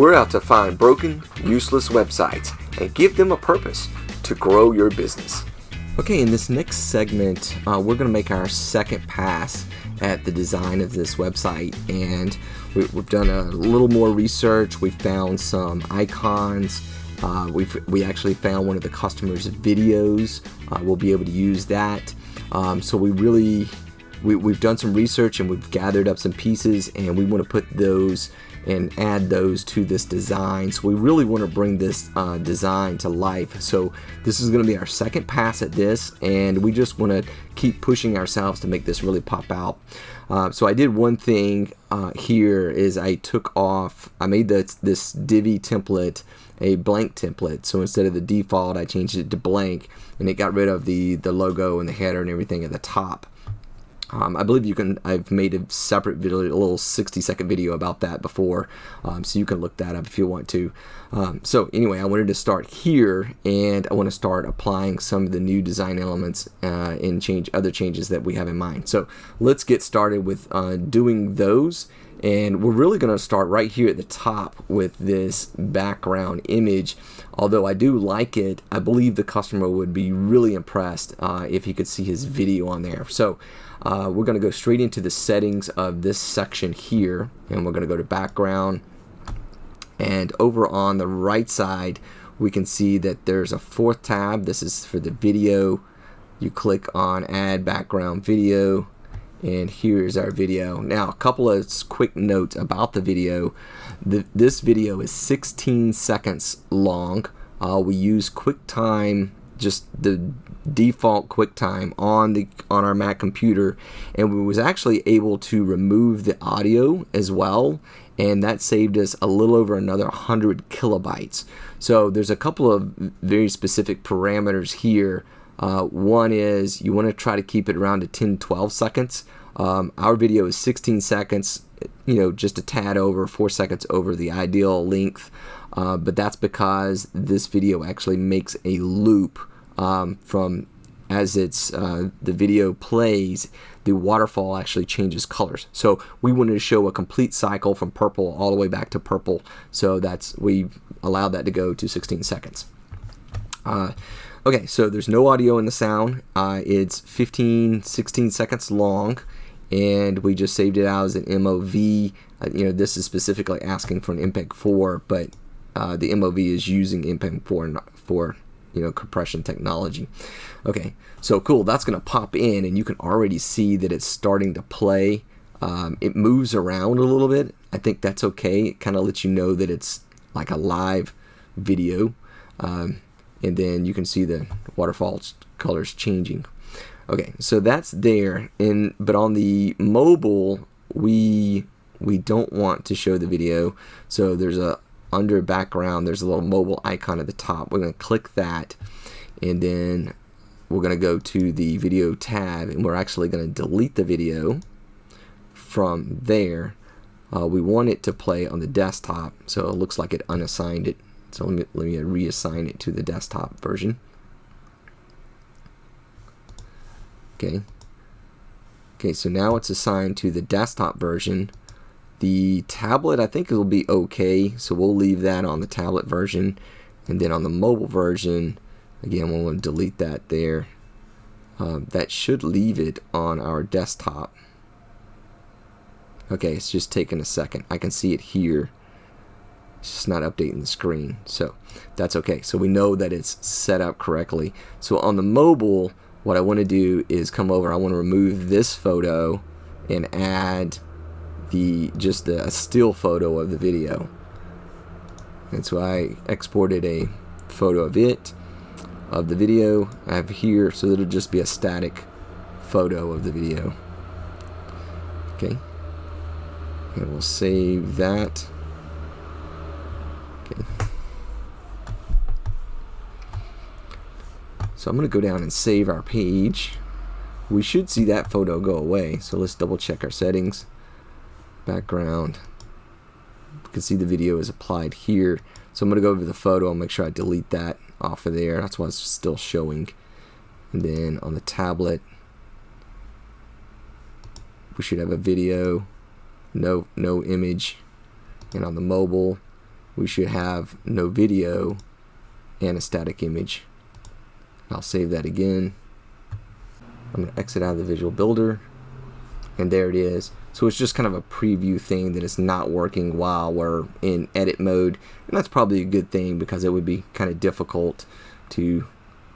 We're out to find broken, useless websites and give them a purpose to grow your business. Okay, in this next segment, uh, we're going to make our second pass at the design of this website, and we, have done a little more research. We found some icons. Uh, we we actually found one of the customer's videos. Uh, we'll be able to use that. Um, so we really we, we've done some research and we've gathered up some pieces, and we want to put those and add those to this design. So we really want to bring this uh, design to life. So this is going to be our second pass at this and we just want to keep pushing ourselves to make this really pop out. Uh, so I did one thing uh, here is I took off, I made this, this Divi template a blank template. So instead of the default, I changed it to blank and it got rid of the, the logo and the header and everything at the top. Um, I believe you can. I've made a separate video, a little 60 second video about that before, um, so you can look that up if you want to. Um, so anyway, I wanted to start here, and I want to start applying some of the new design elements uh, and change other changes that we have in mind. So let's get started with uh, doing those. And we're really going to start right here at the top with this background image. Although I do like it, I believe the customer would be really impressed uh, if he could see his video on there. So uh, we're going to go straight into the settings of this section here and we're going to go to background. And over on the right side we can see that there's a fourth tab. This is for the video. You click on add background video and here's our video. Now a couple of quick notes about the video. The, this video is 16 seconds long. Uh, we use QuickTime just the default QuickTime on the on our Mac computer. And we was actually able to remove the audio as well. And that saved us a little over another 100 kilobytes. So there's a couple of very specific parameters here. Uh, one is you want to try to keep it around to 10 12 seconds. Um, our video is 16 seconds you know just a tad over four seconds over the ideal length. Uh, but that's because this video actually makes a loop um, from as it's uh, the video plays the waterfall actually changes colors. So we wanted to show a complete cycle from purple all the way back to purple. So that's we allowed that to go to 16 seconds. Uh, okay so there's no audio in the sound. Uh, it's 15 16 seconds long and we just saved it out as an MOV uh, you know this is specifically asking for an MPEG 4 but uh, the MOV is using MPEG 4 for you know compression technology. Okay so cool that's gonna pop in and you can already see that it's starting to play. Um, it moves around a little bit. I think that's okay. It kind of lets you know that it's like a live video um, and then you can see the waterfall colors changing. Okay so that's there and but on the mobile we we don't want to show the video. So there's a under background there's a little mobile icon at the top. We're going to click that and then we're going to go to the video tab and we're actually going to delete the video from there. Uh, we want it to play on the desktop so it looks like it unassigned it. So let me, let me reassign it to the desktop version. Okay. Okay so now it's assigned to the desktop version the tablet, I think it'll be okay, so we'll leave that on the tablet version. And then on the mobile version, again, we'll delete that there. Uh, that should leave it on our desktop. Okay, it's just taking a second. I can see it here. It's just not updating the screen. So that's okay. So we know that it's set up correctly. So on the mobile, what I want to do is come over. I want to remove this photo and add the just a still photo of the video. And so I exported a photo of it, of the video. I have here, so that it'll just be a static photo of the video. Okay. And we'll save that. Okay. So I'm going to go down and save our page. We should see that photo go away. So let's double check our settings background. You can see the video is applied here. So I'm going to go over the photo and make sure I delete that off of there. That's why it's still showing. And then on the tablet, we should have a video, no no image. And on the mobile, we should have no video and a static image. I'll save that again. I'm going to exit out of the visual builder and there it is. So it's just kind of a preview thing that it's not working while we're in edit mode and that's probably a good thing because it would be kind of difficult to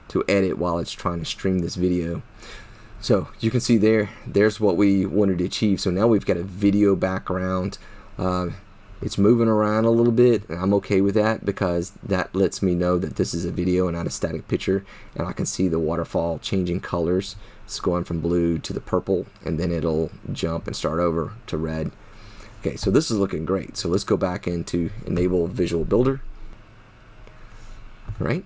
to edit while it's trying to stream this video. So you can see there, there's what we wanted to achieve. So now we've got a video background. Uh, it's moving around a little bit and I'm okay with that because that lets me know that this is a video and not a static picture and I can see the waterfall changing colors it's going from blue to the purple and then it'll jump and start over to red okay so this is looking great so let's go back into enable visual builder right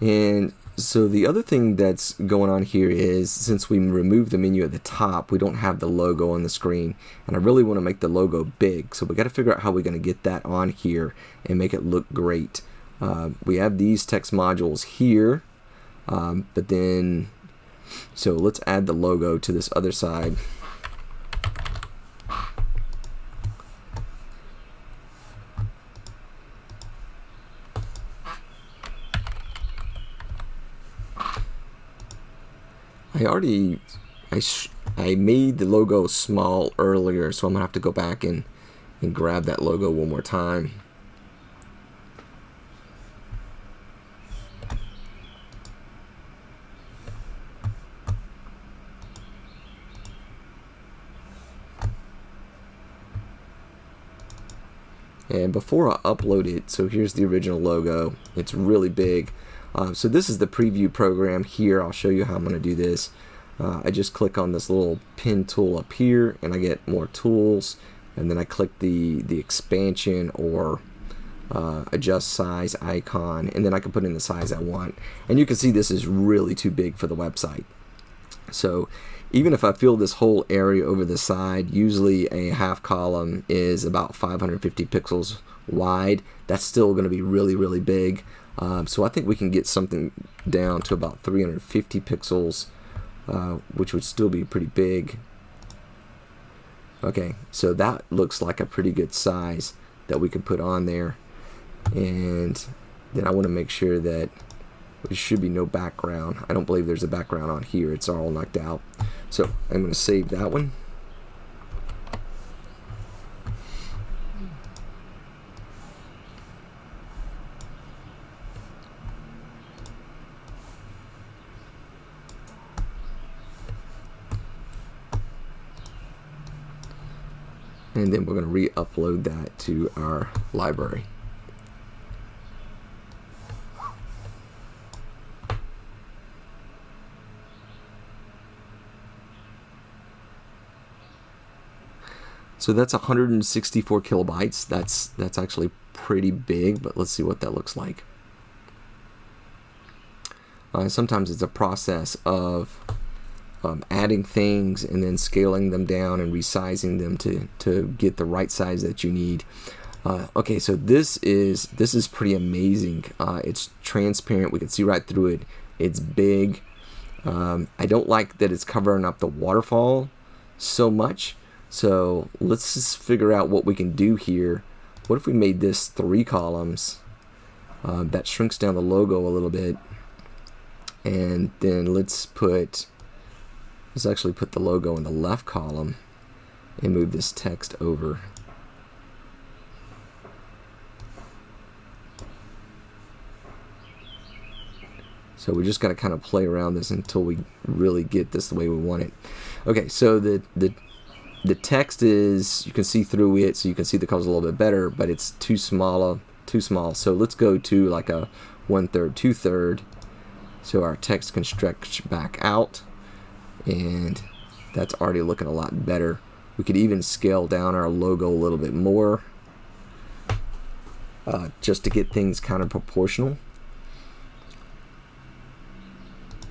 and so the other thing that's going on here is since we removed the menu at the top, we don't have the logo on the screen. And I really want to make the logo big. So we got to figure out how we're going to get that on here and make it look great. Uh, we have these text modules here, um, but then, so let's add the logo to this other side. I already I I made the logo small earlier so I'm gonna have to go back and and grab that logo one more time and before I upload it so here's the original logo. It's really big. Uh, so this is the preview program here. I'll show you how I'm going to do this. Uh, I just click on this little pin tool up here and I get more tools. And then I click the the expansion or uh, adjust size icon and then I can put in the size I want. And you can see this is really too big for the website. So even if I fill this whole area over the side usually a half column is about 550 pixels wide that's still going to be really really big um, so I think we can get something down to about 350 pixels, uh, which would still be pretty big. Okay, so that looks like a pretty good size that we could put on there. And then I want to make sure that there should be no background. I don't believe there's a background on here. It's all knocked out. So I'm going to save that one. and then we're going to re-upload that to our library. So that's 164 kilobytes. That's that's actually pretty big, but let's see what that looks like. Uh, sometimes it's a process of um, adding things and then scaling them down and resizing them to, to get the right size that you need. Uh, okay, so this is this is pretty amazing. Uh, it's transparent. We can see right through it. It's big. Um, I don't like that it's covering up the waterfall so much. So let's just figure out what we can do here. What if we made this three columns? Uh, that shrinks down the logo a little bit. And then let's put Let's actually put the logo in the left column and move this text over. So we just got to kind of play around this until we really get this the way we want it. Okay, so the the the text is you can see through it, so you can see the colors a little bit better, but it's too small, too small. So let's go to like a one third, two third, so our text can stretch back out and that's already looking a lot better. We could even scale down our logo a little bit more uh, just to get things kind of proportional.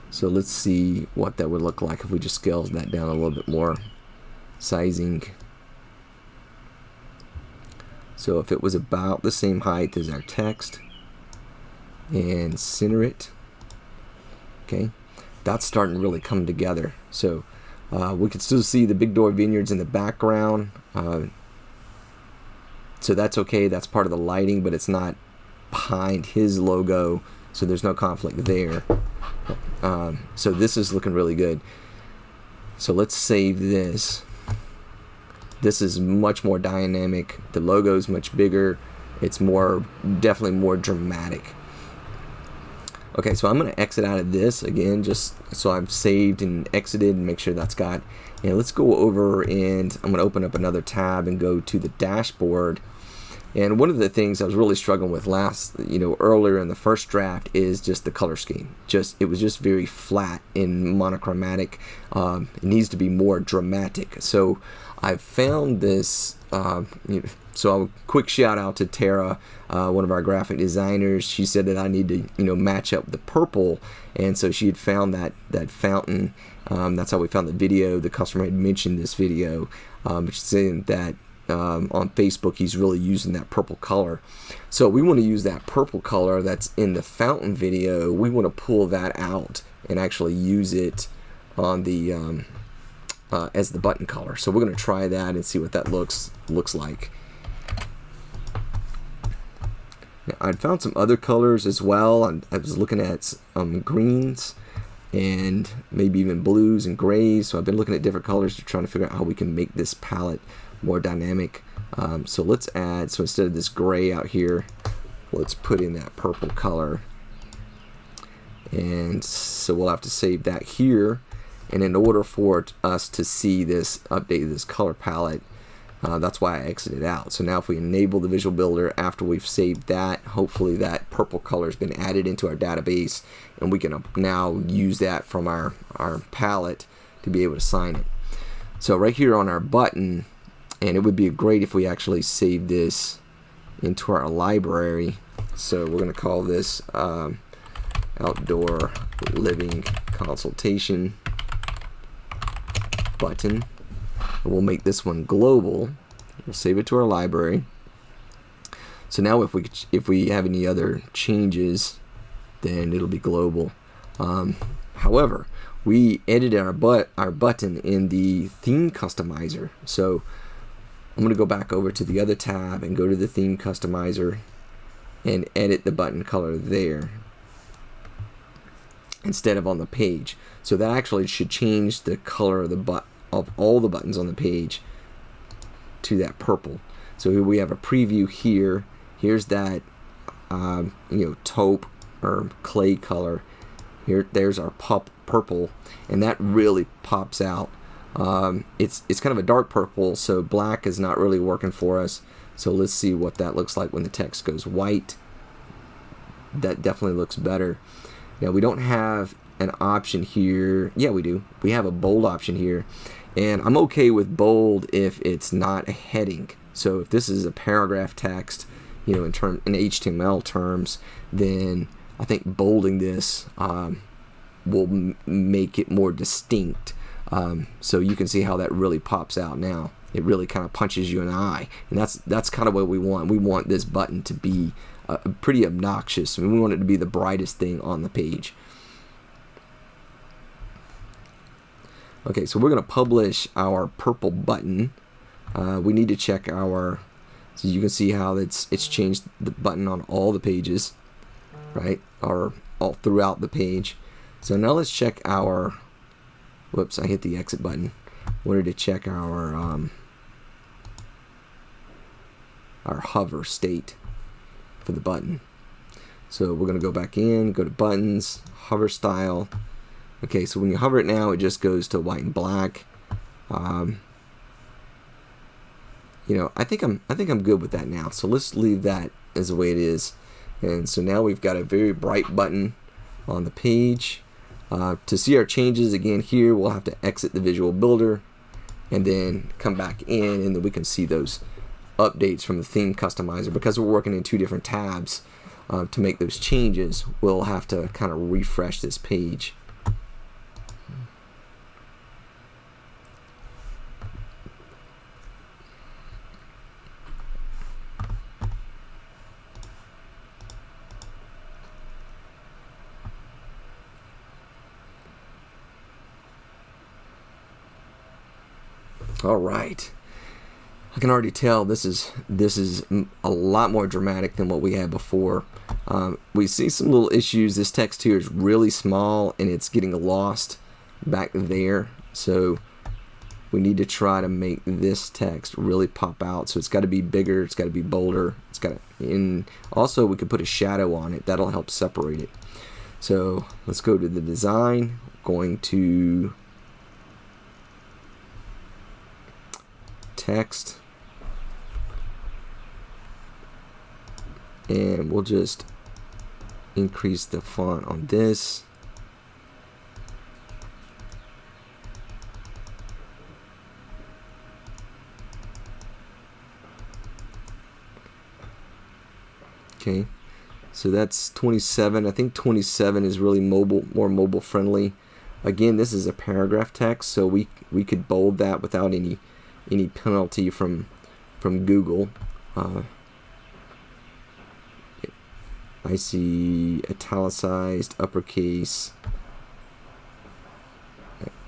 So let's see what that would look like if we just scaled that down a little bit more. Sizing. So if it was about the same height as our text and center it, okay, that's starting to really come together. So uh, we can still see the Big Door Vineyards in the background. Uh, so that's okay. That's part of the lighting, but it's not behind his logo, so there's no conflict there. Um, so this is looking really good. So let's save this. This is much more dynamic. The logo is much bigger. It's more, definitely more dramatic. Okay, so I'm going to exit out of this again, just so I've saved and exited and make sure that's got. And let's go over and I'm to open up another tab and go to the dashboard. And one of the things I was really struggling with last, you know, earlier in the first draft is just the color scheme. Just it was just very flat and monochromatic. Um, it needs to be more dramatic. So I found this. Uh, so a quick shout out to Tara, uh, one of our graphic designers. She said that I need to, you know, match up the purple, and so she had found that that fountain. Um, that's how we found the video. The customer had mentioned this video, um, saying that um, on Facebook he's really using that purple color. So we want to use that purple color that's in the fountain video. We want to pull that out and actually use it on the um, uh, as the button color. So we're going to try that and see what that looks looks like. I'd found some other colors as well. I was looking at um, greens and maybe even blues and grays. So I've been looking at different colors to try to figure out how we can make this palette more dynamic. Um, so let's add, so instead of this gray out here, let's put in that purple color. And so we'll have to save that here. And in order for us to see this update this color palette, uh, that's why I exited out. So now if we enable the Visual Builder after we've saved that, hopefully that purple color has been added into our database and we can now use that from our, our palette to be able to sign it. So right here on our button, and it would be great if we actually save this into our library. So we're going to call this um, Outdoor Living Consultation button we'll make this one global. We'll save it to our library. So now if we if we have any other changes, then it'll be global. Um, however, we edited our but our button in the theme customizer. So I'm going to go back over to the other tab and go to the theme customizer and edit the button color there instead of on the page. So that actually should change the color of the but of all the buttons on the page to that purple. So we have a preview here. Here's that um, you know taupe or clay color. Here, there's our pup purple, and that really pops out. Um, it's it's kind of a dark purple, so black is not really working for us. So let's see what that looks like when the text goes white. That definitely looks better. Now we don't have an option here. Yeah, we do. We have a bold option here. And I'm okay with bold if it's not a heading. So if this is a paragraph text, you know, in term in HTML terms, then I think bolding this um, will make it more distinct. Um, so you can see how that really pops out now. It really kind of punches you in the eye, and that's that's kind of what we want. We want this button to be uh, pretty obnoxious. I mean, we want it to be the brightest thing on the page. Okay, so we're going to publish our purple button. Uh, we need to check our, so you can see how it's it's changed the button on all the pages, right, or all throughout the page. So now let's check our, whoops, I hit the exit button. Wanted to check our um, our hover state for the button. So we're going to go back in, go to buttons, hover style, Okay, so when you hover it now, it just goes to white and black. Um, you know, I think I'm I think I'm good with that now. So let's leave that as the way it is. And so now we've got a very bright button on the page. Uh, to see our changes again here, we'll have to exit the Visual Builder and then come back in, and then we can see those updates from the theme customizer. Because we're working in two different tabs uh, to make those changes, we'll have to kind of refresh this page. All right. I can already tell this is this is a lot more dramatic than what we had before. Um, we see some little issues. This text here is really small and it's getting lost back there. So we need to try to make this text really pop out. So it's got to be bigger. It's got to be bolder. It's got to, and also we could put a shadow on it. That'll help separate it. So let's go to the design. Going to text. And we'll just increase the font on this. Okay, so that's 27. I think 27 is really mobile, more mobile friendly. Again, this is a paragraph text, so we we could bold that without any any penalty from from Google. Uh, I see italicized uppercase.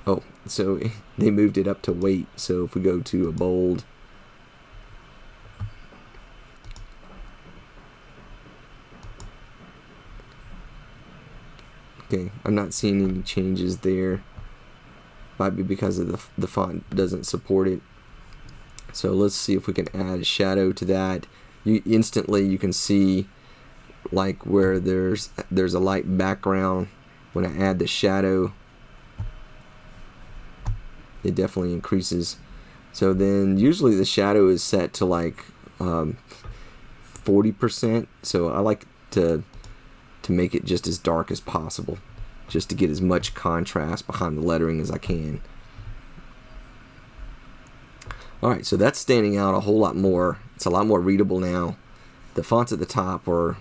Oh, so they moved it up to weight. So if we go to a bold, Okay, I'm not seeing any changes there. Might be because of the, the font doesn't support it. So let's see if we can add a shadow to that. You instantly you can see like where there's there's a light background when I add the shadow it definitely increases so then usually the shadow is set to like 40% um, so I like to to make it just as dark as possible just to get as much contrast behind the lettering as I can. Alright, so that's standing out a whole lot more. It's a lot more readable now. The fonts at the top were,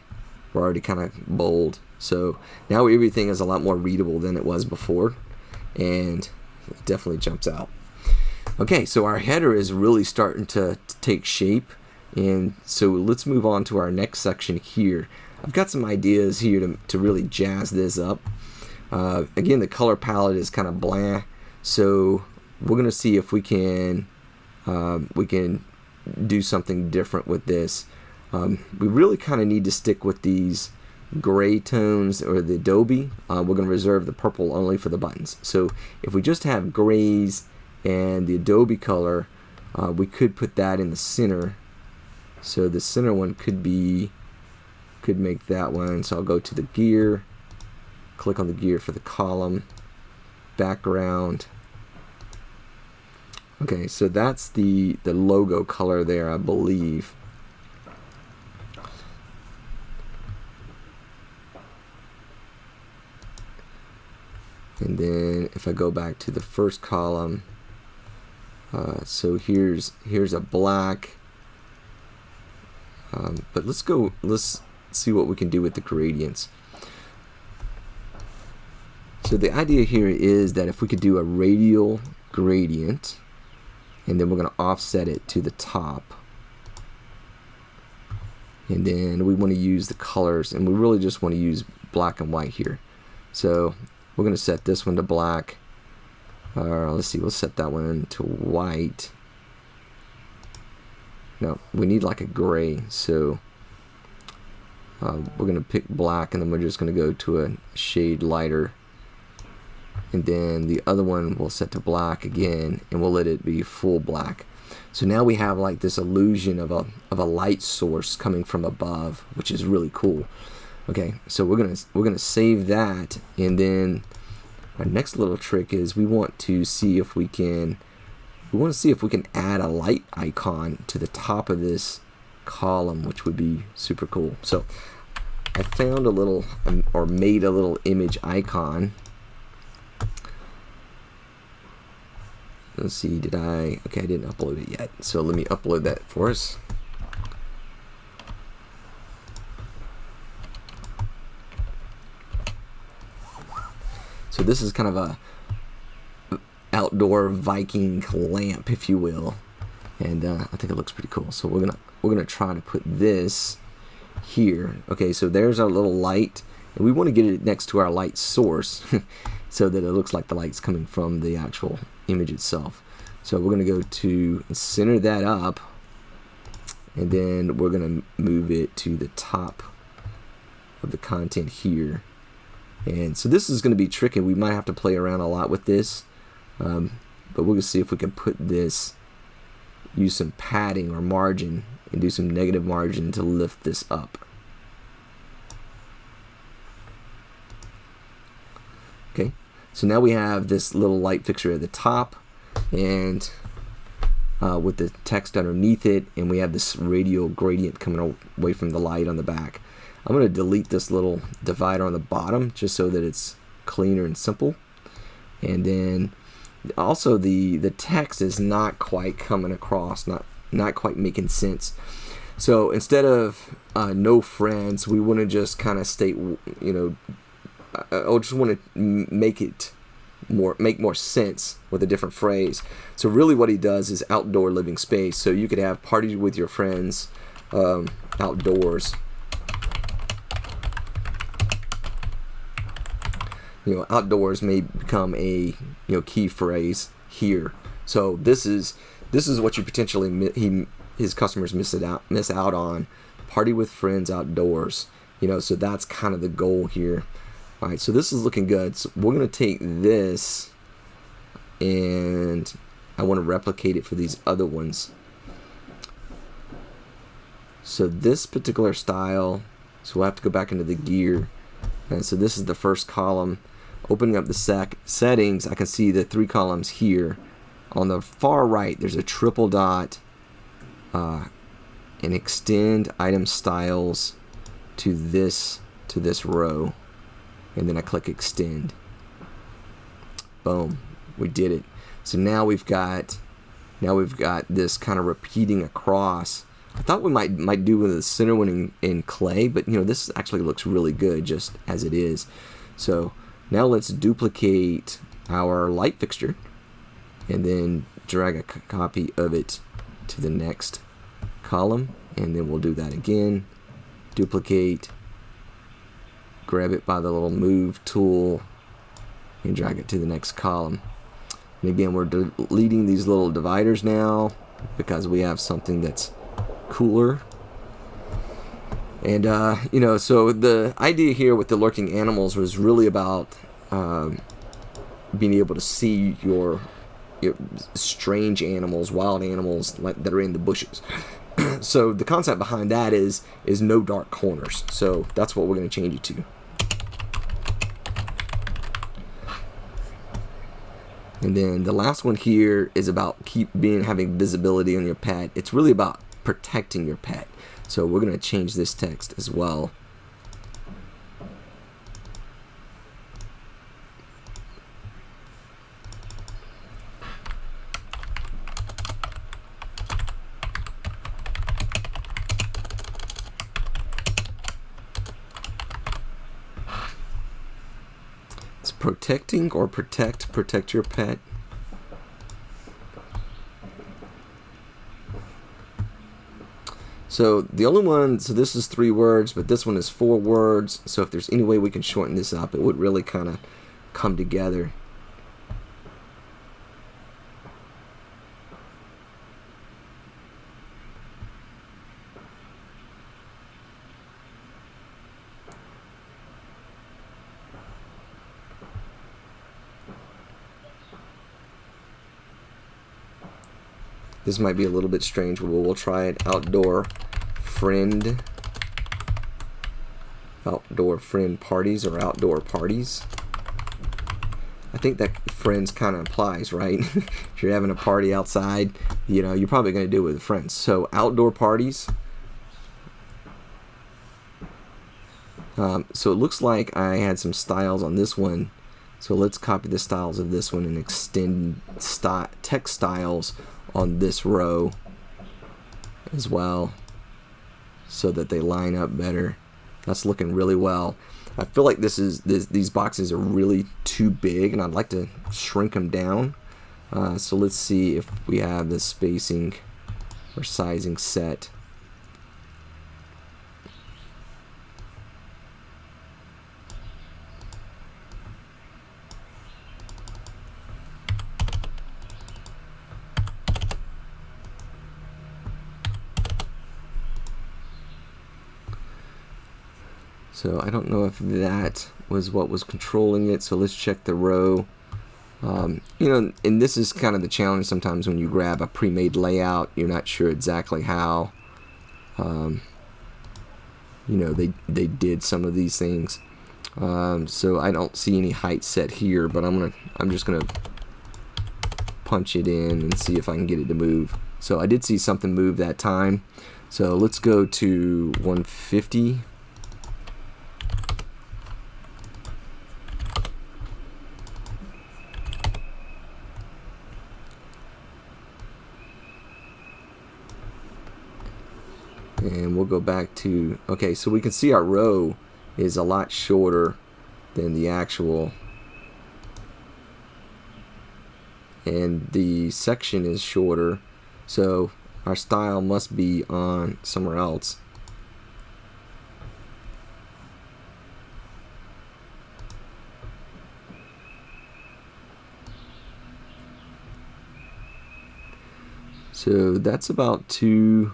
were already kind of bold. So now everything is a lot more readable than it was before. And it definitely jumps out. Okay, so our header is really starting to, to take shape. And so let's move on to our next section here. I've got some ideas here to, to really jazz this up. Uh, again, the color palette is kind of bland, so we're gonna see if we can uh, we can do something different with this. Um, we really kind of need to stick with these gray tones or the Adobe. Uh, we're gonna reserve the purple only for the buttons. So if we just have grays and the Adobe color, uh, we could put that in the center. So the center one could be could make that one. So I'll go to the gear, click on the gear for the column, background. Okay, so that's the, the logo color there, I believe. And then if I go back to the first column, uh, so here's here's a black. Um, but let's go. Let's see what we can do with the gradients. So the idea here is that if we could do a radial gradient and then we're going to offset it to the top and then we want to use the colors and we really just want to use black and white here so we're going to set this one to black. Uh, let's see we'll set that one to white. No we need like a gray so uh, we're going to pick black and then we're just going to go to a shade lighter. And then the other one we'll set to black again and we'll let it be full black. So now we have like this illusion of a, of a light source coming from above which is really cool okay so we're gonna we're gonna save that and then our next little trick is we want to see if we can we want to see if we can add a light icon to the top of this column which would be super cool. So I found a little um, or made a little image icon. Let's see did I okay I didn't upload it yet so let me upload that for us so this is kind of a outdoor Viking lamp if you will. And uh, I think it looks pretty cool. So we're gonna we're gonna try to put this here. Okay so there's our little light. And we want to get it next to our light source so that it looks like the light's coming from the actual image itself. So we're to go to center that up. And then we're gonna move it to the top of the content here and so this is going to be tricky we might have to play around a lot with this um, but to see if we can put this use some padding or margin and do some negative margin to lift this up okay so now we have this little light fixture at the top and uh, with the text underneath it and we have this radial gradient coming away from the light on the back. I'm going to delete this little divider on the bottom just so that it's cleaner and simple. And then also the the text is not quite coming across, not not quite making sense. So instead of uh, no friends, we want to just kind of state, you know, I, I just want to make it more make more sense with a different phrase. So really, what he does is outdoor living space. So you could have parties with your friends um, outdoors. You know, outdoors may become a you know key phrase here. So this is this is what you potentially he his customers miss it out miss out on. Party with friends outdoors. You know, so that's kind of the goal here. All right, so this is looking good. So we're going to take this and I want to replicate it for these other ones. So this particular style, so we'll have to go back into the gear. And so this is the first column. Opening up the sec settings, I can see the three columns here. On the far right, there's a triple dot uh, and extend item styles to this to this row and then I click extend. Boom, we did it. So now we've got now we've got this kind of repeating across. I thought we might might do with the center one in, in clay, but you know this actually looks really good just as it is. So now let's duplicate our light fixture and then drag a copy of it to the next column and then we'll do that again duplicate grab it by the little move tool and drag it to the next column. And again, we're deleting these little dividers now because we have something that's cooler. And, uh, you know, so the idea here with the lurking animals was really about um, being able to see your, your strange animals, wild animals like, that are in the bushes. so the concept behind that is is no dark corners. So that's what we're going to change it to. And then the last one here is about keep being having visibility on your pet. It's really about protecting your pet. So we're going to change this text as well. It's protecting or protect, protect your pet. So the only one, so this is three words, but this one is four words. So if there's any way we can shorten this up, it would really kind of come together. This might be a little bit strange, but we'll try it. Outdoor friend. Outdoor friend parties or outdoor parties. I think that friends kind of applies, right? if you're having a party outside, you know, you're probably going to do it with friends. So outdoor parties. Um, so it looks like I had some styles on this one. So let's copy the styles of this one and extend text styles on this row as well so that they line up better. That's looking really well. I feel like this is this, these boxes are really too big and I'd like to shrink them down. Uh, so let's see if we have the spacing or sizing set. So I don't know if that was what was controlling it. So let's check the row. Um, you know, and this is kind of the challenge sometimes when you grab a pre-made layout, you're not sure exactly how, um, you know, they, they did some of these things. Um, so I don't see any height set here, but I'm gonna, I'm just gonna punch it in and see if I can get it to move. So I did see something move that time. So let's go to 150 and we'll go back to okay so we can see our row is a lot shorter than the actual. And the section is shorter so our style must be on somewhere else. So that's about two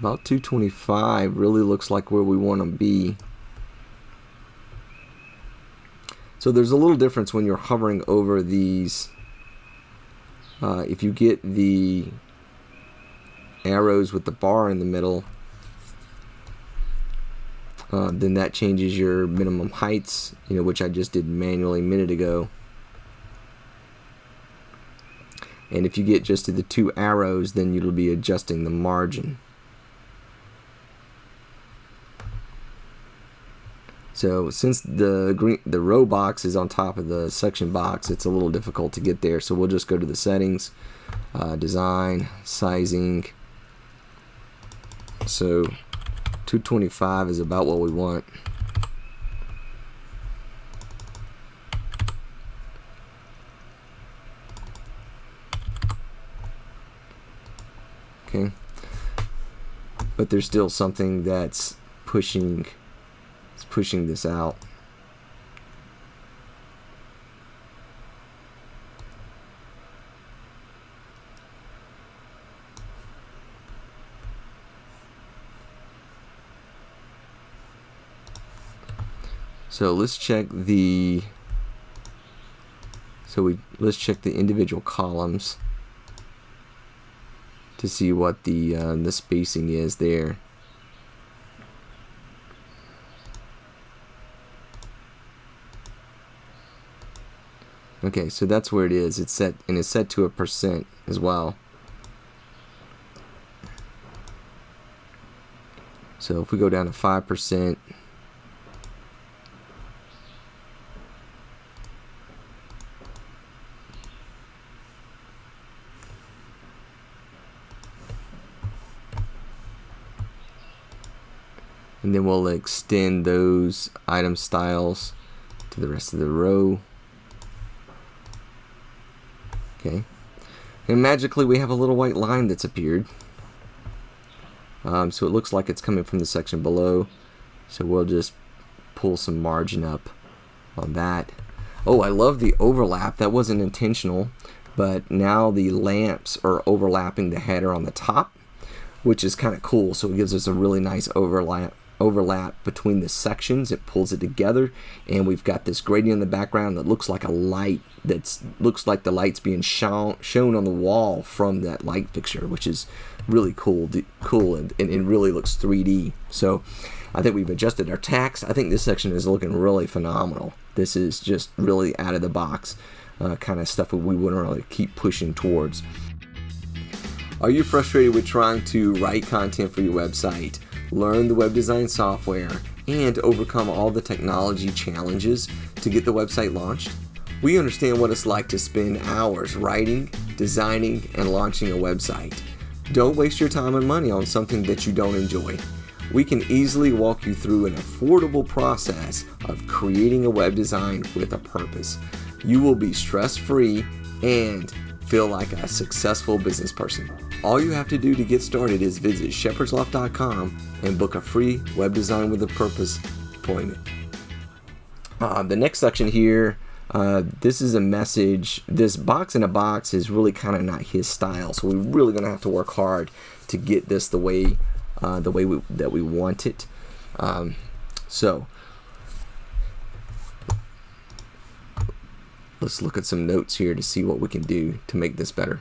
about 225 really looks like where we want to be. So there's a little difference when you're hovering over these. Uh, if you get the arrows with the bar in the middle, uh, then that changes your minimum heights, you know, which I just did manually a minute ago. And if you get just to the two arrows, then you'll be adjusting the margin. So since the green the row box is on top of the section box, it's a little difficult to get there. So we'll just go to the settings, uh, design, sizing. So 225 is about what we want. Okay. But there's still something that's pushing pushing this out. So let's check the so we let's check the individual columns to see what the uh, the spacing is there. Okay, so that's where it is. It's set and it's set to a percent as well. So if we go down to 5%, and then we'll extend those item styles to the rest of the row. Okay. And magically we have a little white line that's appeared. Um, so it looks like it's coming from the section below. So we'll just pull some margin up on that. Oh, I love the overlap. That wasn't intentional, but now the lamps are overlapping the header on the top, which is kind of cool. So it gives us a really nice overlap overlap between the sections. It pulls it together, and we've got this gradient in the background that looks like a light. That looks like the light's being shown shown on the wall from that light fixture, which is really cool. Cool, and, and it really looks 3D. So. I think we've adjusted our text. I think this section is looking really phenomenal. This is just really out of the box uh, kind of stuff that we wouldn't really keep pushing towards. Are you frustrated with trying to write content for your website? Learn the web design software, and overcome all the technology challenges to get the website launched? We understand what it's like to spend hours writing, designing, and launching a website. Don't waste your time and money on something that you don't enjoy. We can easily walk you through an affordable process of creating a web design with a purpose. You will be stress free and feel like a successful business person. All you have to do to get started is visit shepherdsloft.com and book a free web design with a purpose appointment. Uh, the next section here, uh, this is a message. This box in a box is really kind of not his style, so we're really going to have to work hard to get this the way uh, the way we, that we want it. Um, So, let's look at some notes here to see what we can do to make this better.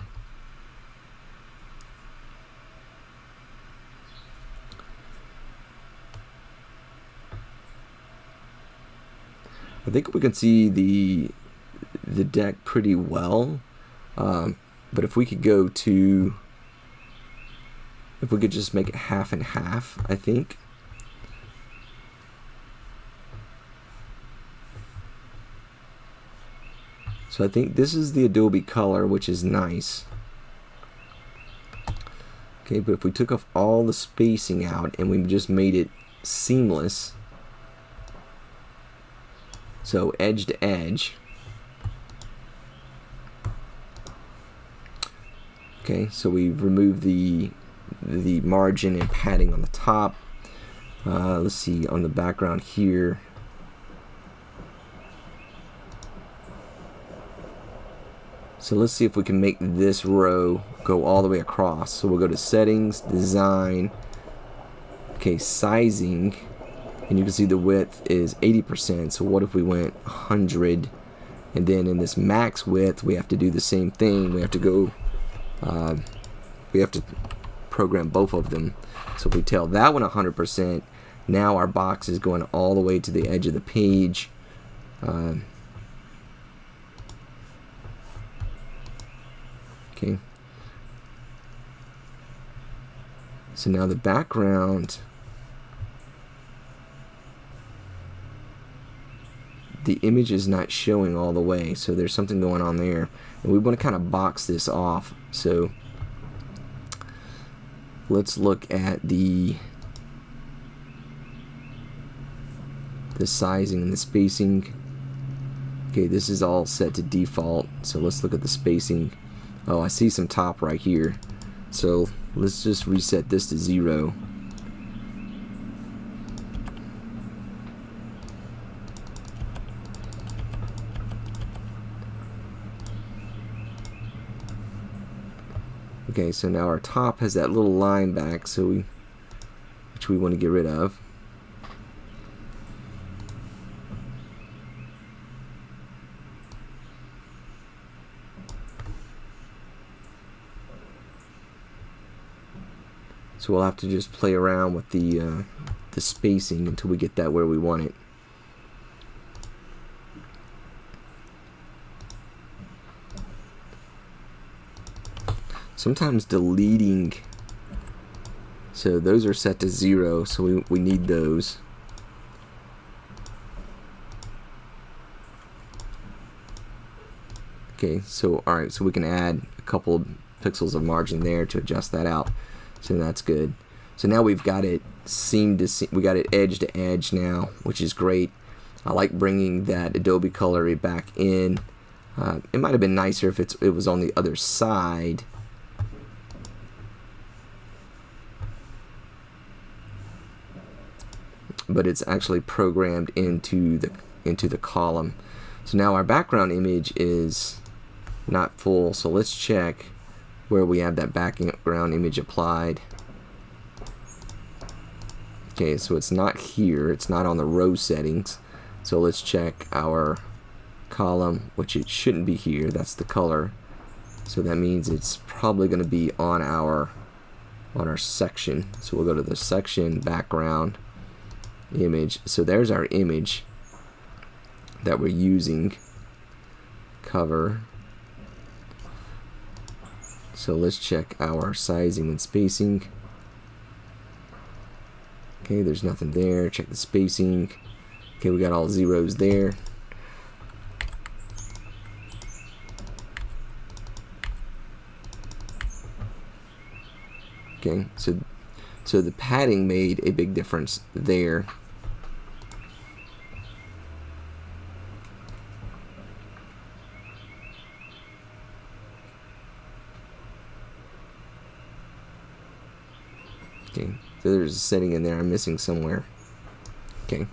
I think we can see the the deck pretty well. Um, but if we could go to, if we could just make it half and half, I think. So I think this is the Adobe color, which is nice. Okay, but if we took off all the spacing out and we just made it seamless, so edge to edge, Okay, so we've removed the the margin and padding on the top. Uh, let's see on the background here. So let's see if we can make this row go all the way across. So we'll go to settings, design, okay, sizing, and you can see the width is 80%. So what if we went 100? And then in this max width, we have to do the same thing. We have to go uh, we have to program both of them. So if we tell that one 100%, now our box is going all the way to the edge of the page. Uh, okay. So now the background the image is not showing all the way so there's something going on there. And we want to kind of box this off so let's look at the the sizing and the spacing. Okay this is all set to default so let's look at the spacing oh I see some top right here so let's just reset this to zero Okay, so now our top has that little line back, so we, which we want to get rid of. So we'll have to just play around with the uh, the spacing until we get that where we want it. sometimes deleting so those are set to zero so we, we need those okay so alright so we can add a couple pixels of margin there to adjust that out so that's good. So now we've got it seam to seam we got it edge to edge now which is great. I like bringing that Adobe color back in. Uh, it might have been nicer if it's, it was on the other side. But it's actually programmed into the into the column. So now our background image is not full, so let's check where we have that background image applied. Okay, so it's not here, it's not on the row settings. So let's check our column, which it shouldn't be here, that's the color. So that means it's probably going to be on our on our section. So we'll go to the section background image. So there's our image that we're using. Cover. So let's check our sizing and spacing. Okay, there's nothing there. Check the spacing. Okay, we got all zeros there. Okay, so so the padding made a big difference there. Okay, a setting in there I'm missing somewhere. Okay.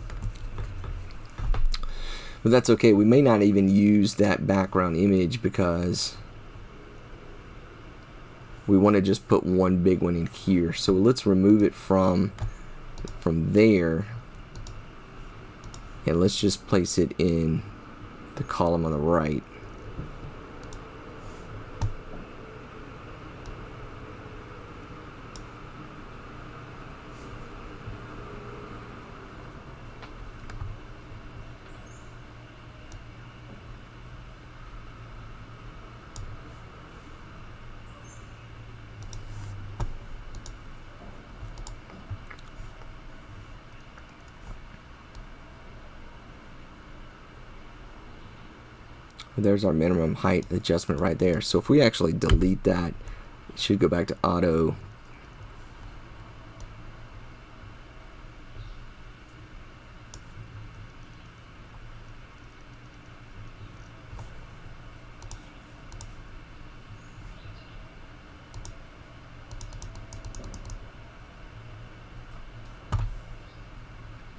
But that's okay. We may not even use that background image because we want to just put one big one in here so let's remove it from from there and let's just place it in the column on the right there's our minimum height adjustment right there. So if we actually delete that, it should go back to auto.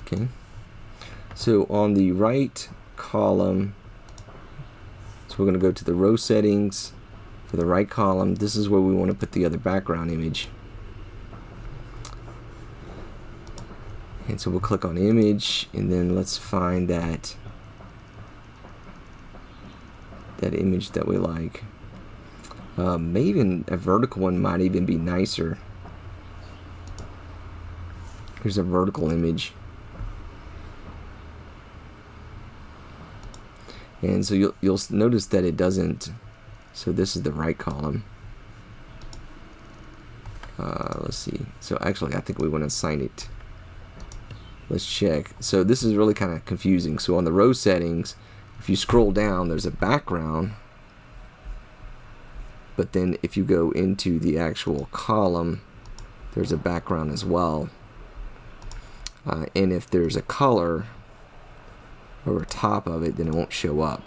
Okay. So on the right column, we're going to go to the row settings for the right column. This is where we want to put the other background image. And so we'll click on image and then let's find that that image that we like. Uh, maybe a vertical one might even be nicer. Here's a vertical image. And so you'll, you'll notice that it doesn't so this is the right column. Uh, let's see. So actually I think we want to assign it. Let's check. So this is really kind of confusing. So on the row settings if you scroll down there's a background. But then if you go into the actual column there's a background as well. Uh, and if there's a color over top of it, then it won't show up.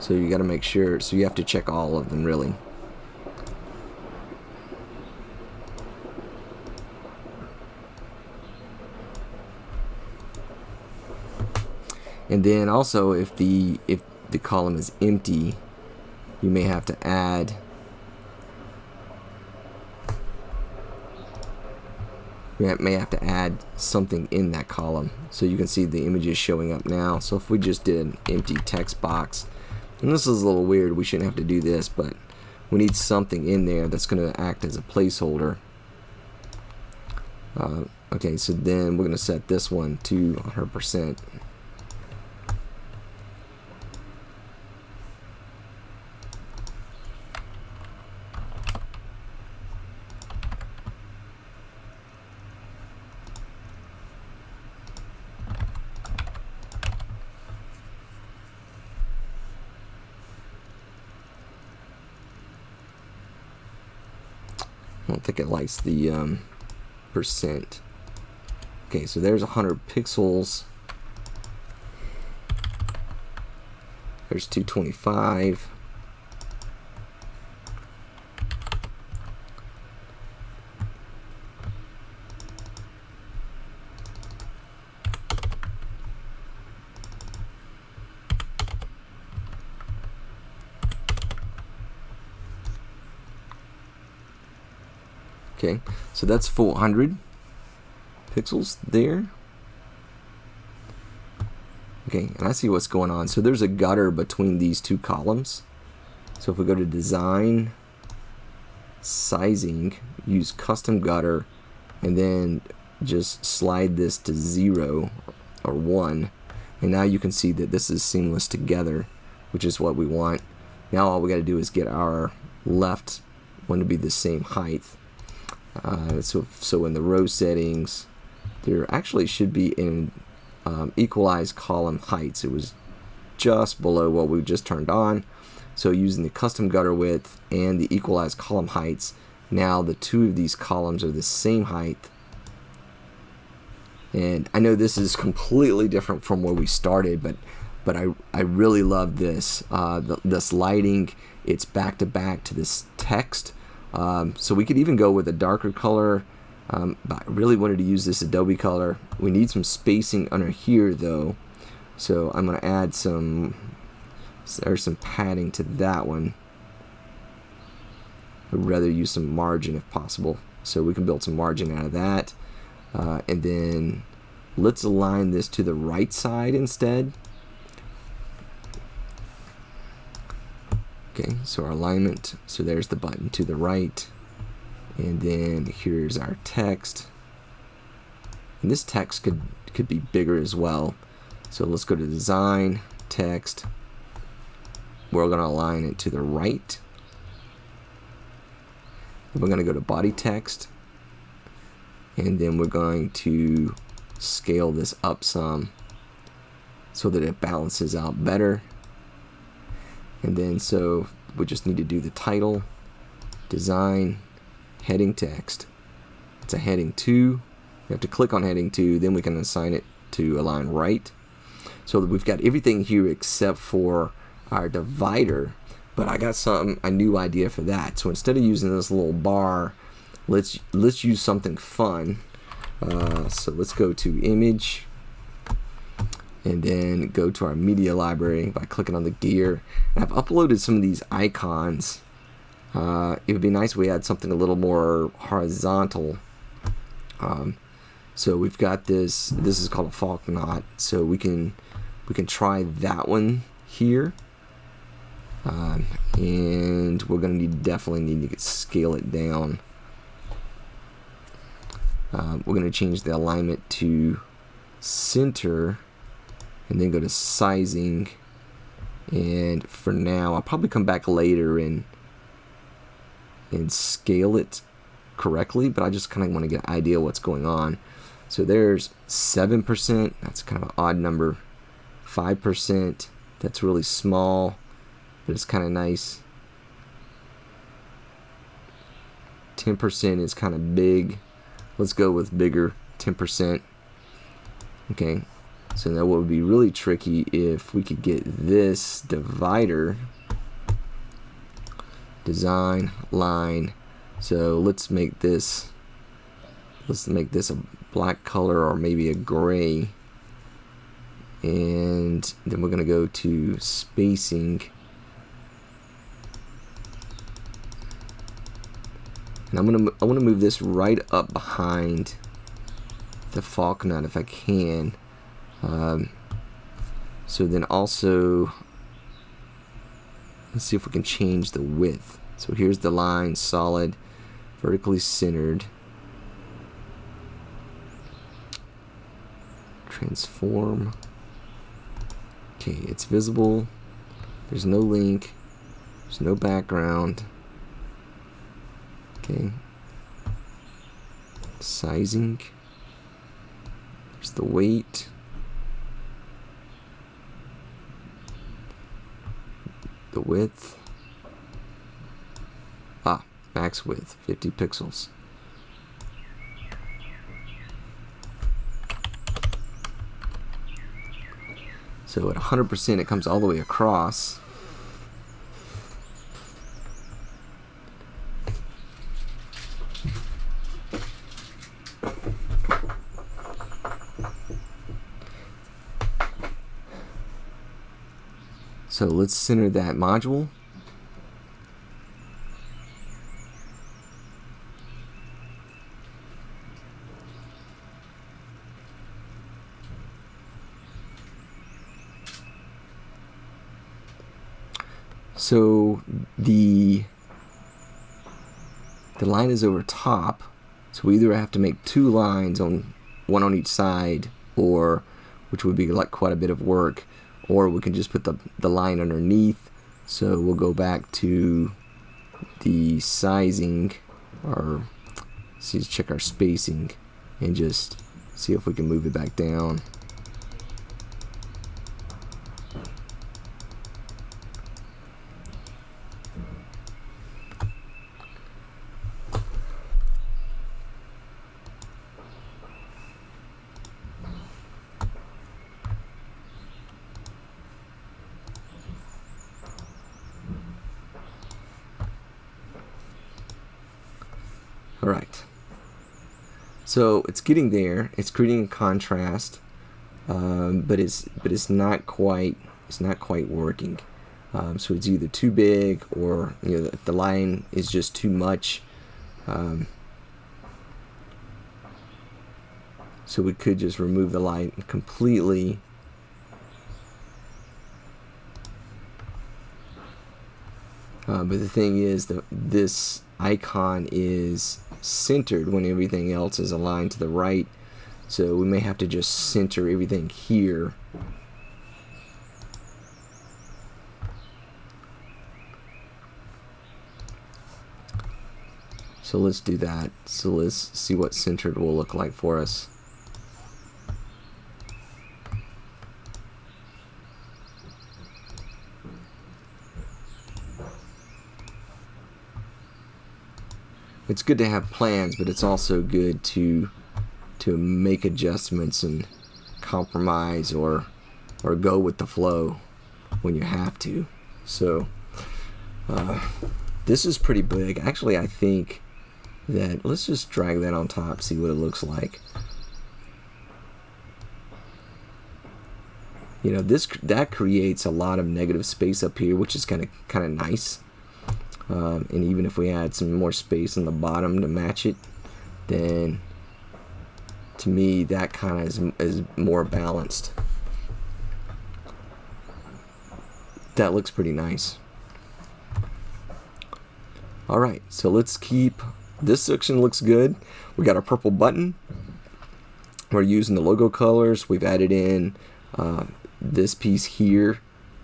So you got to make sure, so you have to check all of them really. And then also if the if the column is empty, you may have to add we may have to add something in that column. So you can see the images showing up now. So if we just did an empty text box and this is a little weird we shouldn't have to do this but we need something in there that's going to act as a placeholder. Uh, okay so then we're going to set this one to 100% don't think it likes the um, percent. Okay, so there's 100 pixels. There's 225. Okay, so that's 400 pixels there. Okay, and I see what's going on. So there's a gutter between these two columns. So if we go to design, sizing, use custom gutter, and then just slide this to zero or one. And now you can see that this is seamless together, which is what we want. Now all we got to do is get our left one to be the same height uh, so, so in the row settings, there actually should be in um, equalize column heights. It was just below what we just turned on. So using the custom gutter width and the equalized column heights, now the two of these columns are the same height. And I know this is completely different from where we started, but but I, I really love this. Uh, the, this lighting, it's back to back to this text um, so we could even go with a darker color, um, but I really wanted to use this Adobe color. We need some spacing under here though, so I'm going to add some, there's some padding to that one. I'd rather use some margin if possible. So we can build some margin out of that. Uh, and then let's align this to the right side instead. Okay, so our alignment, so there's the button to the right. And then here's our text. And this text could, could be bigger as well. So let's go to design, text. We're gonna align it to the right. We're gonna go to body text. And then we're going to scale this up some so that it balances out better. And then so we just need to do the title, design, heading text. It's a heading 2. We have to click on heading 2, then we can assign it to align right. So we've got everything here except for our divider. But I got some a new idea for that. So instead of using this little bar, let's let's use something fun. Uh, so let's go to image and then go to our media library by clicking on the gear. And I've uploaded some of these icons. Uh, it would be nice if we had something a little more horizontal. Um, so we've got this. This is called a falk knot. So we can we can try that one here. Um, and we're gonna need definitely need to scale it down. Um, we're gonna change the alignment to center and then go to sizing. And for now I'll probably come back later and and scale it correctly but I just kind of want to get an idea what's going on. So there's 7% that's kind of an odd number. 5% that's really small but it's kind of nice 10% is kind of big. Let's go with bigger. 10% okay so that would be really tricky if we could get this divider design line. So let's make this let's make this a black color or maybe a gray. And then we're gonna go to spacing. And I'm gonna I want to move this right up behind the falk knot if I can. Um, so then also, let's see if we can change the width. So here's the line, solid, vertically centered. Transform. Okay, it's visible. There's no link. There's no background. Okay. Sizing. There's the weight. The width? Ah max width 50 pixels. So at 100% it comes all the way across So let's center that module. So the the line is over top, so we either have to make two lines on one on each side, or which would be like quite a bit of work, or we can just put the, the line underneath. So we'll go back to the sizing or see check our spacing and just see if we can move it back down All right. So it's getting there. It's creating a contrast, um, but it's but it's not quite it's not quite working. Um, so it's either too big or you know the, the line is just too much. Um, so we could just remove the line completely. Uh, but the thing is that this icon is centered when everything else is aligned to the right. So we may have to just center everything here So let's do that. So let's see what centered will look like for us. It's good to have plans, but it's also good to to make adjustments and compromise or or go with the flow when you have to. So uh, this is pretty big. Actually, I think that let's just drag that on top see what it looks like you know this that creates a lot of negative space up here which is kind of kind of nice um, and even if we add some more space in the bottom to match it then to me that kind of is, is more balanced that looks pretty nice alright so let's keep this section looks good. We got our purple button. We're using the logo colors. We've added in uh, this piece here.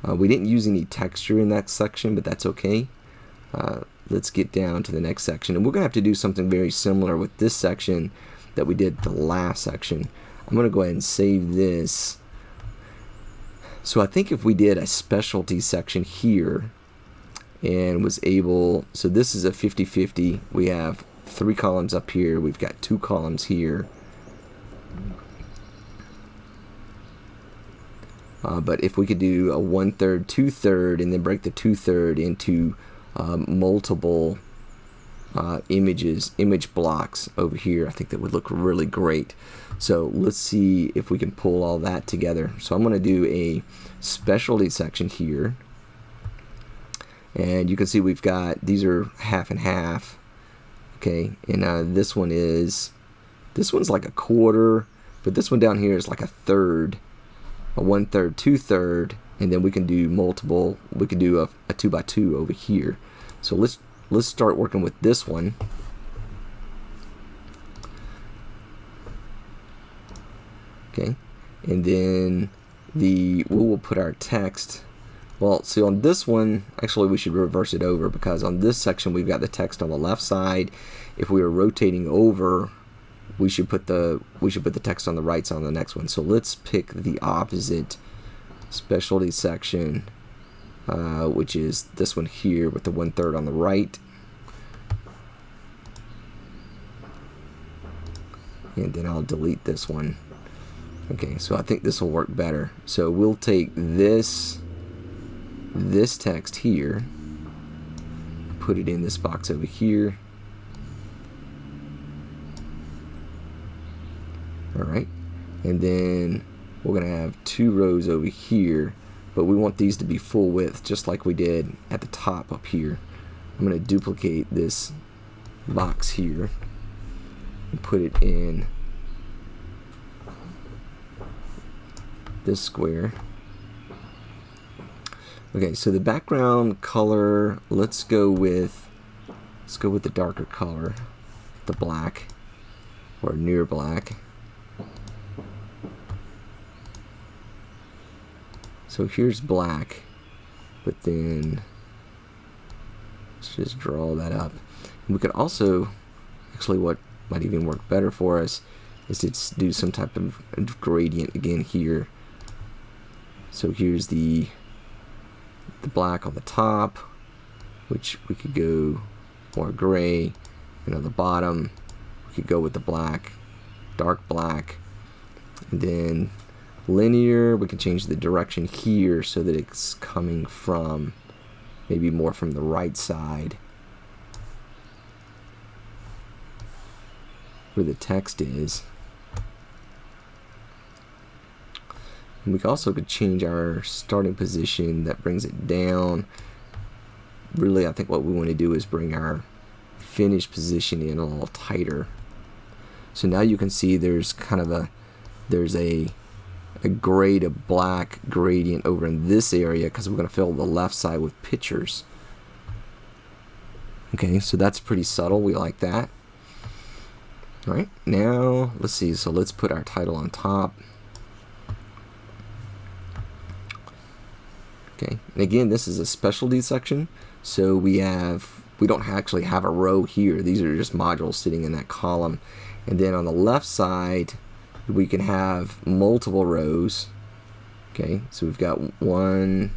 Uh, we didn't use any texture in that section, but that's okay. Uh, let's get down to the next section. And we're going to have to do something very similar with this section that we did the last section. I'm going to go ahead and save this. So I think if we did a specialty section here, and was able so this is a 50-50 we have three columns up here we've got two columns here uh, but if we could do a one-third two-third and then break the two-third into um, multiple uh, images image blocks over here I think that would look really great. So let's see if we can pull all that together. So I'm gonna do a specialty section here. And you can see we've got these are half and half okay? And uh, this one is this one's like a quarter but this one down here is like a third a one third two third and then we can do multiple we can do a, a two by two over here so let's let's start working with this one okay and then the we will put our text well, see on this one, actually we should reverse it over because on this section we've got the text on the left side. If we were rotating over, we should put the we should put the text on the right side on the next one. So let's pick the opposite specialty section, uh, which is this one here with the one third on the right. And then I'll delete this one. Okay, so I think this will work better. So we'll take this this text here, put it in this box over here. Alright, and then we're to have two rows over here, but we want these to be full width, just like we did at the top up here. I'm going to duplicate this box here and put it in this square. Okay, so the background color, let's go with, let's go with the darker color, the black, or near black. So here's black, but then let's just draw that up. And we could also, actually what might even work better for us is to do some type of gradient again here. So here's the the black on the top, which we could go more gray, and on the bottom, we could go with the black, dark black, and then linear, we can change the direction here so that it's coming from maybe more from the right side where the text is. And we also could change our starting position that brings it down. Really, I think what we want to do is bring our finish position in a little tighter. So now you can see there's kind of a there's a a gray to black gradient over in this area because we're going to fill the left side with pictures. Okay, so that's pretty subtle. We like that. All right, now let's see. So let's put our title on top. Okay, and again, this is a specialty section. So we have, we don't actually have a row here. These are just modules sitting in that column. And then on the left side, we can have multiple rows. Okay, so we've got one,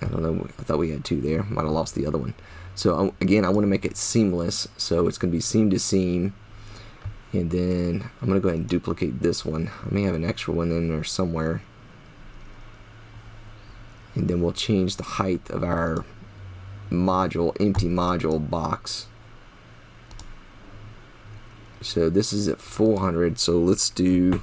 I don't know, I thought we had two there. Might have lost the other one. So again, I want to make it seamless. So it's going to be seam to seam. And then I'm going to go ahead and duplicate this one. I may have an extra one in there somewhere. And then we'll change the height of our module, empty module box. So this is at 400. So let's do.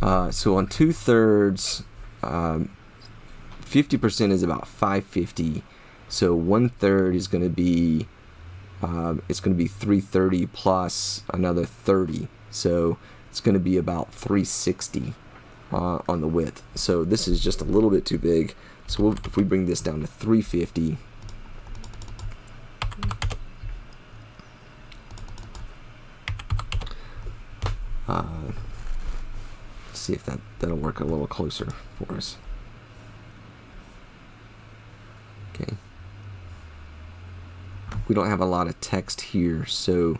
Uh, so on two thirds, 50% um, is about 550. So one third is going to be uh, it's going to be 330 plus another 30. So it's going to be about 360 uh, on the width. So this is just a little bit too big. So we'll, if we bring this down to 350, uh, see if that, that'll work a little closer for us. Okay. We don't have a lot of text here so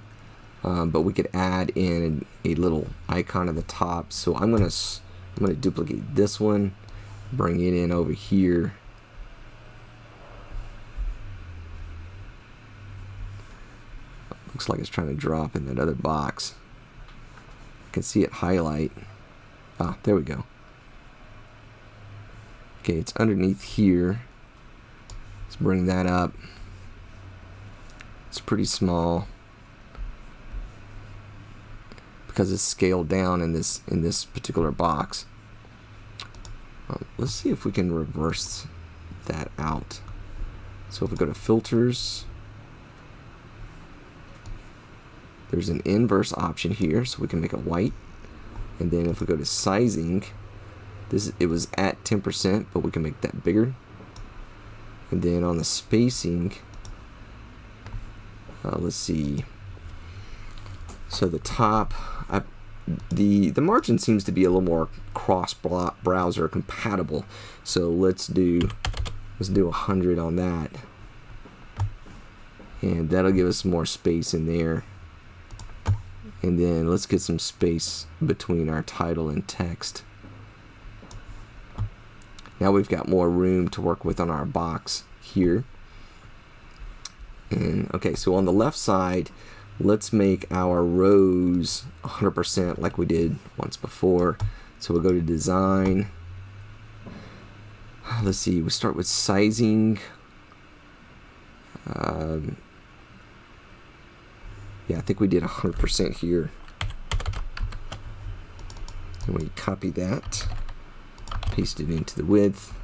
um, but we could add in a little icon at the top. So I'm gonna I'm gonna duplicate this one bring it in over here. Looks like it's trying to drop in that other box can see it highlight. Ah there we go. Okay it's underneath here. Let's bring that up. It's pretty small. Because it's scaled down in this in this particular box. Um, let's see if we can reverse that out. So if we go to filters, there's an inverse option here, so we can make it white. And then if we go to sizing, this it was at 10%, but we can make that bigger. And then on the spacing, uh, let's see. So the top, I, the the margin seems to be a little more cross browser compatible. So let's do let's do a hundred on that, and that'll give us more space in there. And then let's get some space between our title and text. Now we've got more room to work with on our box here. And okay, so on the left side, let's make our rows 100% like we did once before. So we'll go to design. Let's see, we start with sizing. Um, yeah, I think we did 100% here. And we copy that, paste it into the width,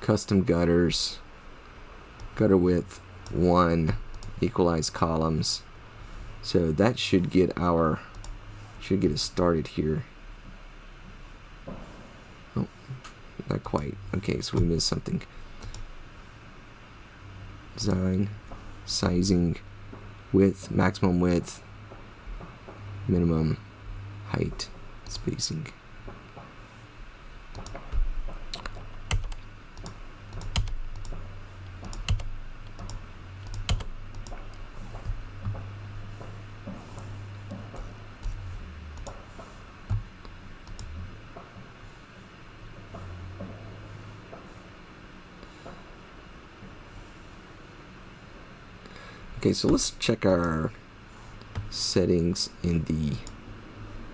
custom gutters, gutter width, one equalize columns. So that should get our should get us started here. Oh not quite. Okay so we missed something. Design sizing width maximum width minimum height spacing Okay, so let's check our settings in the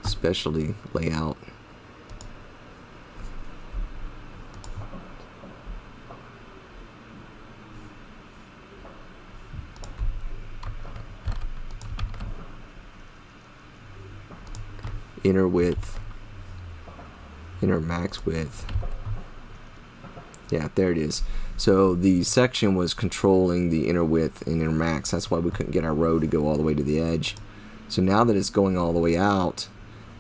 specialty layout. inner width inner max width. Yeah, there it is. So the section was controlling the inner width and inner max. That's why we couldn't get our row to go all the way to the edge. So now that it's going all the way out,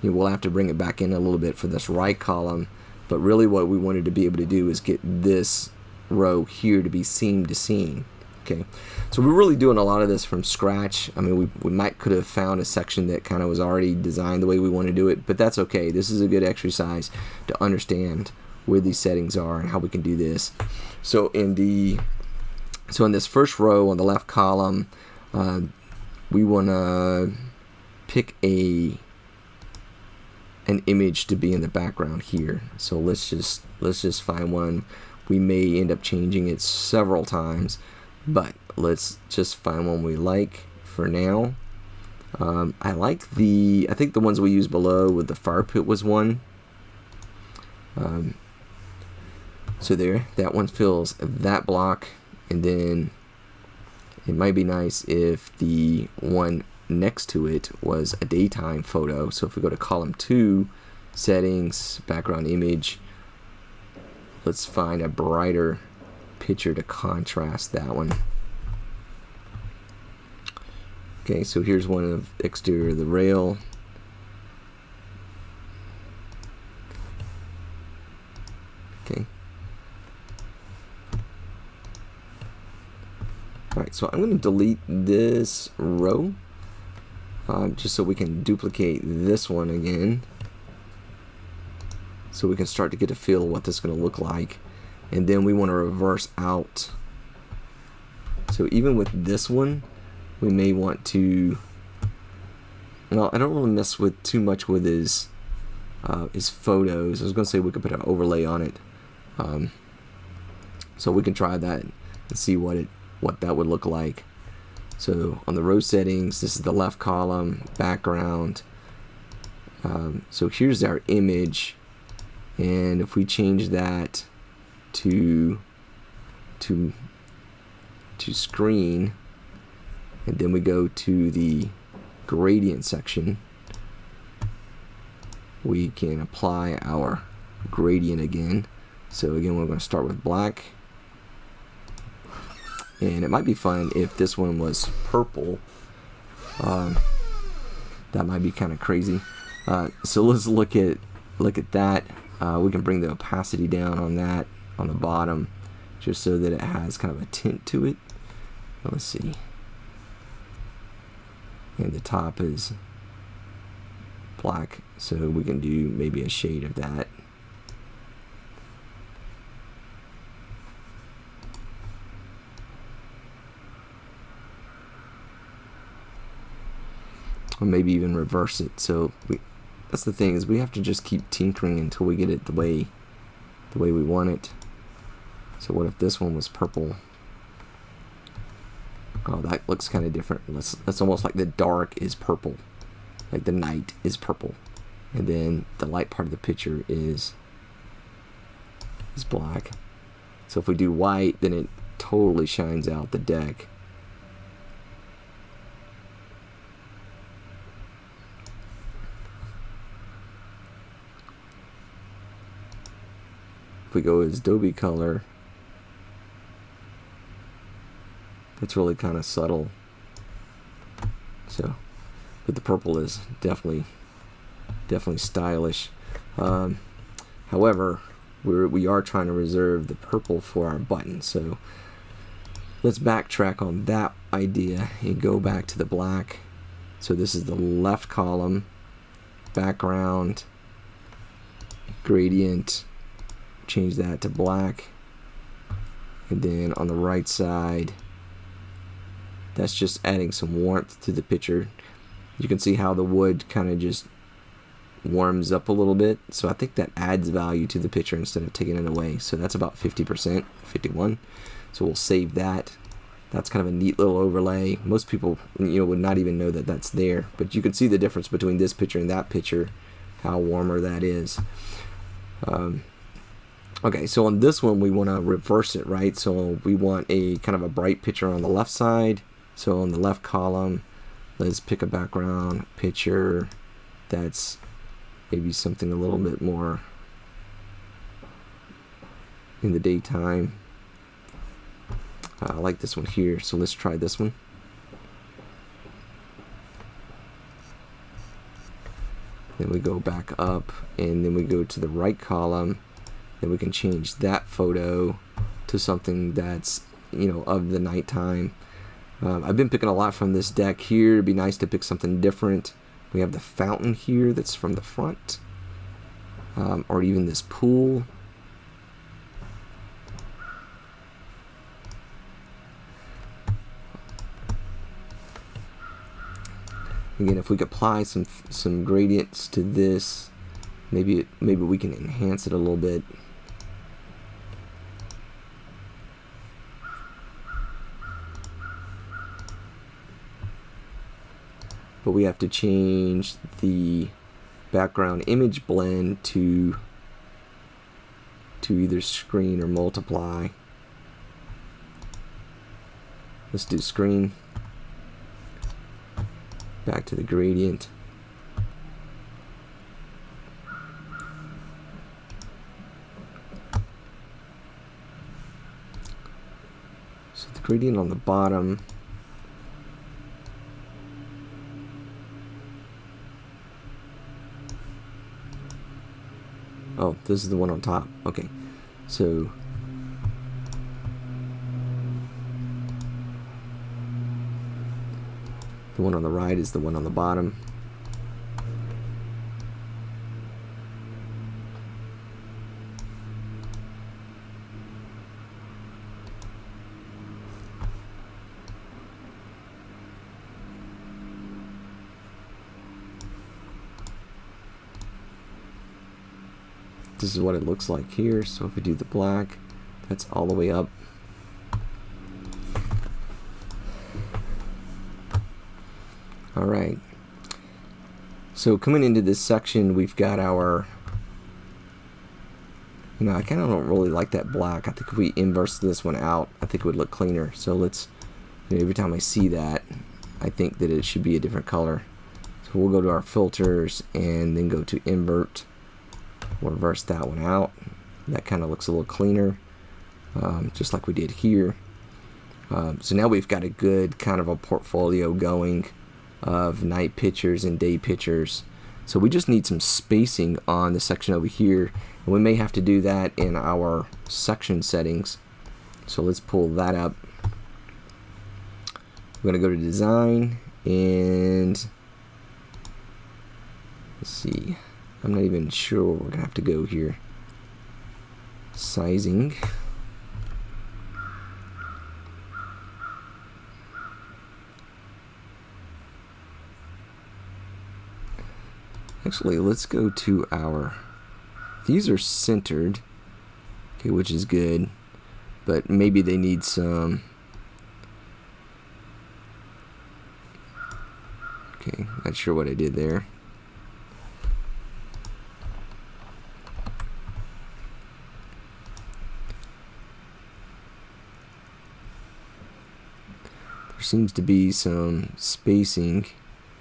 you know, we'll have to bring it back in a little bit for this right column. But really what we wanted to be able to do is get this row here to be seam to seam. Okay, so we're really doing a lot of this from scratch. I mean, we, we might could have found a section that kind of was already designed the way we want to do it, but that's okay. This is a good exercise to understand where these settings are and how we can do this. So in the so in this first row on the left column, uh, we want to pick a an image to be in the background here. So let's just let's just find one. We may end up changing it several times but let's just find one we like for now. Um, I like the, I think the ones we used below with the fire pit was one. Um, so there, that one fills that block, and then it might be nice if the one next to it was a daytime photo. So if we go to column two, settings, background image, let's find a brighter picture to contrast that one. Okay, so here's one of exterior of the rail. Okay. Alright, so I'm going to delete this row um, just so we can duplicate this one again. So we can start to get a feel of what this is going to look like. And then we want to reverse out. So even with this one we may want to well I don't want to mess with too much with his uh, his photos. I was gonna say we could put an overlay on it. Um, so we can try that and see what it what that would look like. So on the row settings this is the left column background. Um, so here's our image. And if we change that to to to screen and then we go to the gradient section we can apply our gradient again. So again we're going to start with black and it might be fun if this one was purple um, that might be kind of crazy uh, so let's look at look at that uh, we can bring the opacity down on that on the bottom just so that it has kind of a tint to it. Let's see. And the top is black, so we can do maybe a shade of that. Or maybe even reverse it. So we, that's the thing is we have to just keep tinkering until we get it the way the way we want it. So what if this one was purple? Oh, that looks kind of different. That's, that's almost like the dark is purple. Like the night is purple. And then the light part of the picture is, is black. So if we do white, then it totally shines out the deck. We go is Adobe color, it's really kind of subtle. So, but the purple is definitely, definitely stylish. Um, however, we're, we are trying to reserve the purple for our button. So let's backtrack on that idea and go back to the black. So this is the left column, background, gradient, change that to black. And then on the right side, that's just adding some warmth to the picture. You can see how the wood kind of just warms up a little bit. So I think that adds value to the picture instead of taking it away. So that's about 50% 51 so we'll save that. That's kind of a neat little overlay. Most people you know would not even know that that's there. But you can see the difference between this picture and that picture how warmer that is. Um, okay so on this one we want to reverse it right so we want a kind of a bright picture on the left side so on the left column, let's pick a background picture that's maybe something a little bit more in the daytime. Uh, I like this one here, so let's try this one. Then we go back up, and then we go to the right column. Then we can change that photo to something that's, you know, of the nighttime. Um, I've been picking a lot from this deck here. It'd be nice to pick something different. We have the fountain here that's from the front. Um, or even this pool. Again, if we could apply some some gradients to this, maybe maybe we can enhance it a little bit. But we have to change the background image blend to to either screen or multiply. Let's do screen back to the gradient. So the gradient on the bottom Oh, this is the one on top. Okay. So The one on the right is the one on the bottom. This is what it looks like here. So if we do the black, that's all the way up. Alright. So coming into this section, we've got our... You know, I kind of don't really like that black. I think if we inverse this one out, I think it would look cleaner. So let's... You know, every time I see that, I think that it should be a different color. So we'll go to our filters and then go to invert. We'll reverse that one out. That kind of looks a little cleaner, um, just like we did here. Um, so now we've got a good kind of a portfolio going of night pictures and day pictures. So we just need some spacing on the section over here. And we may have to do that in our section settings. So let's pull that up. We're going to go to design and let's see. I'm not even sure where we're to have to go here. Sizing. Actually, let's go to our... These are centered, okay, which is good, but maybe they need some... Okay, not sure what I did there. Seems to be some spacing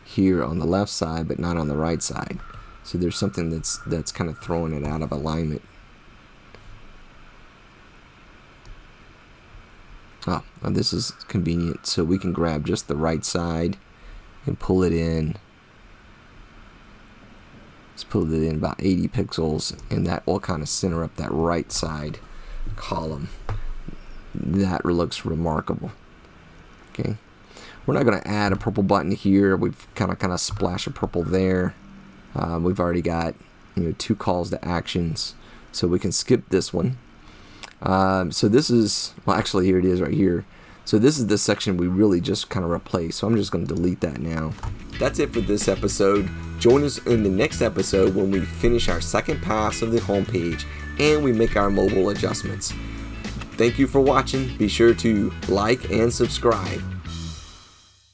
here on the left side but not on the right side. So there's something that's that's kind of throwing it out of alignment. Oh this is convenient. So we can grab just the right side and pull it in. Let's pull it in about 80 pixels and that will kind of center up that right side column. That looks remarkable okay we're not going to add a purple button here. We've kind of kind of splash a purple there. Um, we've already got you know two calls to actions, so we can skip this one. Um, so this is well, actually here it is right here. So this is the section we really just kind of replaced. So I'm just going to delete that now. That's it for this episode. Join us in the next episode when we finish our second pass of the homepage and we make our mobile adjustments. Thank you for watching. Be sure to like and subscribe.